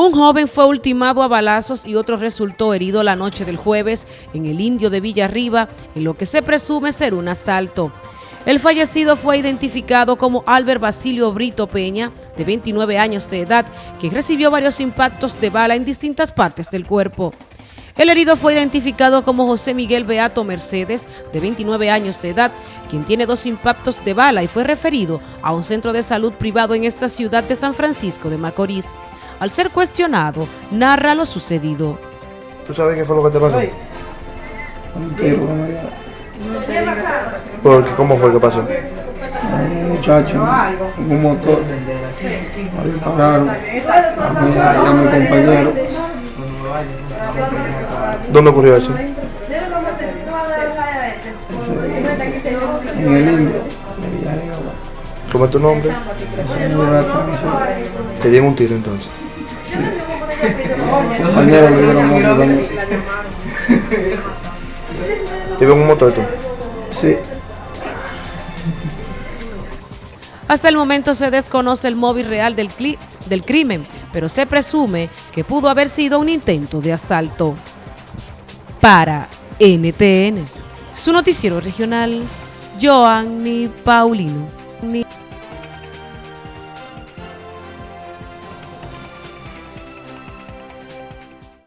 Un joven fue ultimado a balazos y otro resultó herido la noche del jueves en el Indio de Villarriba, en lo que se presume ser un asalto. El fallecido fue identificado como Albert Basilio Brito Peña, de 29 años de edad, que recibió varios impactos de bala en distintas partes del cuerpo. El herido fue identificado como José Miguel Beato Mercedes, de 29 años de edad, quien tiene dos impactos de bala y fue referido a un centro de salud privado en esta ciudad de San Francisco de Macorís. Al ser cuestionado, narra lo sucedido. ¿Tú sabes qué fue lo que te pasó? Un tiro dio. Porque, ¿Cómo fue que pasó? Un muchacho un motor. Me dispararon a a mi compañero. ¿Dónde ocurrió eso? En el indio de. ¿Cómo es tu nombre? Te dieron un tiro entonces. Compañero le dieron otro también. ¿Te en un motor tú? Sí. Hasta el momento se desconoce el móvil real del, cli- del crimen, pero se presume que pudo haber sido un intento de asalto. Para NTN, su noticiero regional, Joanny Paulino. Ni-